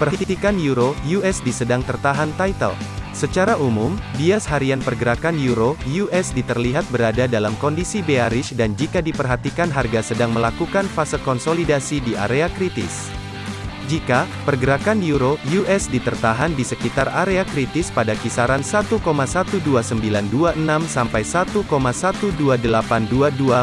Perhatikan Euro USD sedang tertahan title. Secara umum, bias harian pergerakan Euro USD terlihat berada dalam kondisi bearish dan jika diperhatikan harga sedang melakukan fase konsolidasi di area kritis. Jika pergerakan euro USD tertahan di sekitar area kritis pada kisaran 1,12926 sampai 1,12822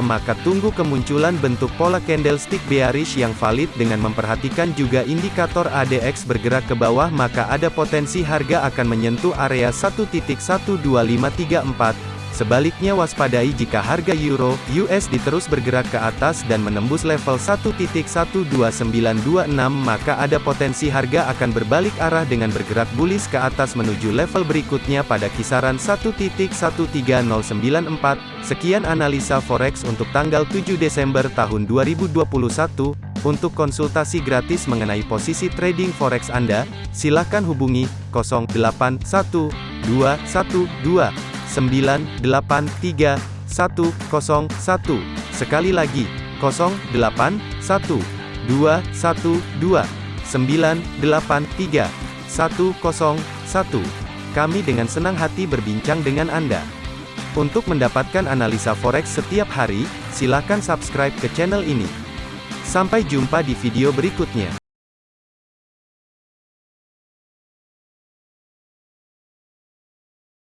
maka tunggu kemunculan bentuk pola candlestick bearish yang valid dengan memperhatikan juga indikator ADX bergerak ke bawah maka ada potensi harga akan menyentuh area 1.12534 Sebaliknya waspadai jika harga euro USD terus bergerak ke atas dan menembus level 1.12926 maka ada potensi harga akan berbalik arah dengan bergerak bullish ke atas menuju level berikutnya pada kisaran 1.13094. Sekian analisa forex untuk tanggal 7 Desember tahun 2021. Untuk konsultasi gratis mengenai posisi trading forex Anda, silakan hubungi 081212 983 101. Sekali lagi, 08 1 2 1 2 983 101. Kami dengan senang hati berbincang dengan Anda. Untuk mendapatkan analisa forex setiap hari, silakan subscribe ke channel ini. Sampai jumpa di video berikutnya.